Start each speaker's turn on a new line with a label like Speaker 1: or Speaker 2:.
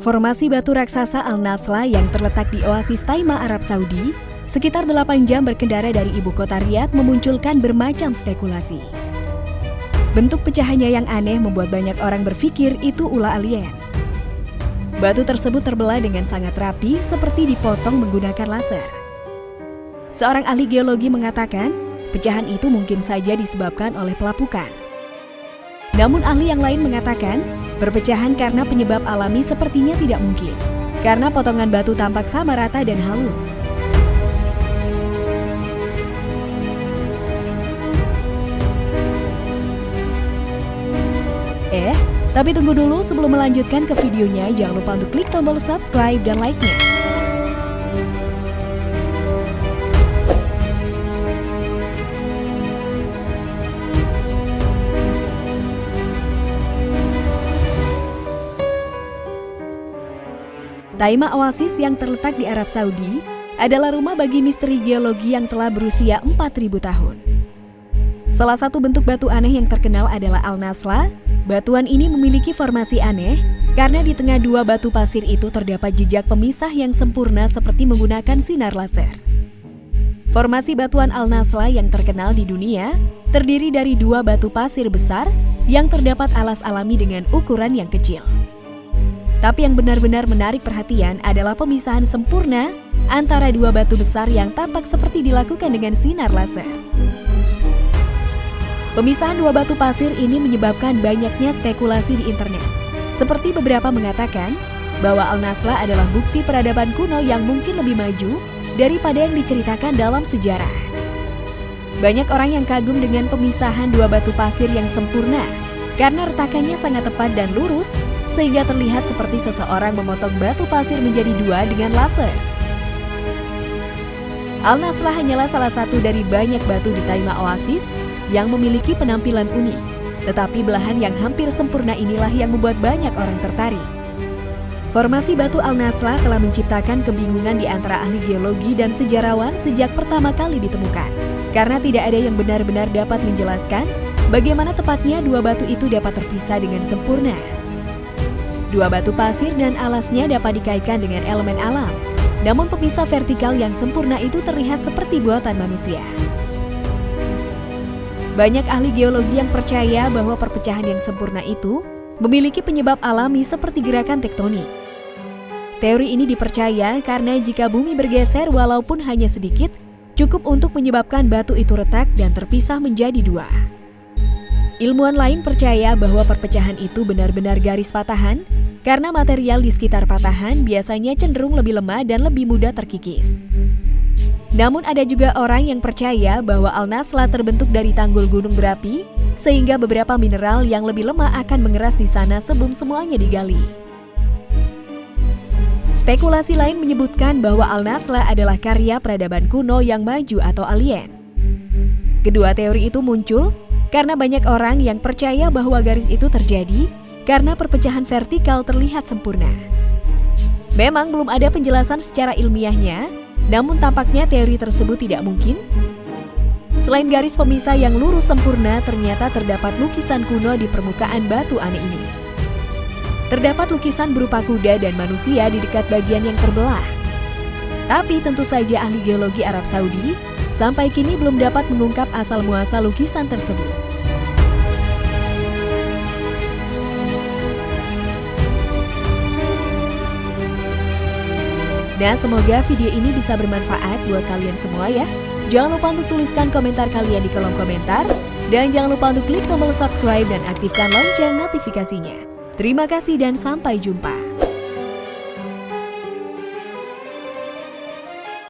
Speaker 1: Formasi batu raksasa Al-Nasla yang terletak di oasis Taima, Arab Saudi, sekitar 8 jam berkendara dari ibu kota Riyadh memunculkan bermacam spekulasi. Bentuk pecahannya yang aneh membuat banyak orang berpikir itu ulah alien. Batu tersebut terbelah dengan sangat rapi seperti dipotong menggunakan laser. Seorang ahli geologi mengatakan, pecahan itu mungkin saja disebabkan oleh pelapukan. Namun ahli yang lain mengatakan, Perpecahan karena penyebab alami sepertinya tidak mungkin, karena potongan batu tampak sama rata dan halus. Eh, tapi tunggu dulu sebelum melanjutkan ke videonya, jangan lupa untuk klik tombol subscribe dan like-nya. Taima Oasis yang terletak di Arab Saudi adalah rumah bagi misteri geologi yang telah berusia 4000 tahun. Salah satu bentuk batu aneh yang terkenal adalah Al-Nasla. Batuan ini memiliki formasi aneh karena di tengah dua batu pasir itu terdapat jejak pemisah yang sempurna seperti menggunakan sinar laser. Formasi batuan Al-Nasla yang terkenal di dunia terdiri dari dua batu pasir besar yang terdapat alas alami dengan ukuran yang kecil. Tapi yang benar-benar menarik perhatian adalah pemisahan sempurna antara dua batu besar yang tampak seperti dilakukan dengan sinar laser. Pemisahan dua batu pasir ini menyebabkan banyaknya spekulasi di internet. Seperti beberapa mengatakan bahwa Al-Nasla adalah bukti peradaban kuno yang mungkin lebih maju daripada yang diceritakan dalam sejarah. Banyak orang yang kagum dengan pemisahan dua batu pasir yang sempurna karena retakannya sangat tepat dan lurus sehingga terlihat seperti seseorang memotong batu pasir menjadi dua dengan laser. Al-Nasrah hanyalah salah satu dari banyak batu di Taima Oasis yang memiliki penampilan unik. Tetapi belahan yang hampir sempurna inilah yang membuat banyak orang tertarik. Formasi batu Al-Nasrah telah menciptakan kebingungan di antara ahli geologi dan sejarawan sejak pertama kali ditemukan. Karena tidak ada yang benar-benar dapat menjelaskan bagaimana tepatnya dua batu itu dapat terpisah dengan sempurna. Dua batu pasir dan alasnya dapat dikaitkan dengan elemen alam. Namun pemisah vertikal yang sempurna itu terlihat seperti buatan manusia. Banyak ahli geologi yang percaya bahwa perpecahan yang sempurna itu memiliki penyebab alami seperti gerakan tektonik. Teori ini dipercaya karena jika bumi bergeser walaupun hanya sedikit, cukup untuk menyebabkan batu itu retak dan terpisah menjadi dua. Ilmuwan lain percaya bahwa perpecahan itu benar-benar garis patahan karena material di sekitar patahan biasanya cenderung lebih lemah dan lebih mudah terkikis. Namun ada juga orang yang percaya bahwa Al-Nasla terbentuk dari tanggul gunung berapi sehingga beberapa mineral yang lebih lemah akan mengeras di sana sebelum semuanya digali. Spekulasi lain menyebutkan bahwa Al-Nasla adalah karya peradaban kuno yang maju atau alien. Kedua teori itu muncul karena banyak orang yang percaya bahwa garis itu terjadi karena perpecahan vertikal terlihat sempurna. Memang belum ada penjelasan secara ilmiahnya, namun tampaknya teori tersebut tidak mungkin. Selain garis pemisah yang lurus sempurna, ternyata terdapat lukisan kuno di permukaan batu aneh ini. Terdapat lukisan berupa kuda dan manusia di dekat bagian yang terbelah. Tapi tentu saja ahli geologi Arab Saudi sampai kini belum dapat mengungkap asal-muasal lukisan tersebut. Nah, semoga video ini bisa bermanfaat buat kalian semua ya. Jangan lupa untuk tuliskan komentar kalian di kolom komentar. Dan jangan lupa untuk klik tombol subscribe dan aktifkan lonceng notifikasinya. Terima kasih dan sampai jumpa.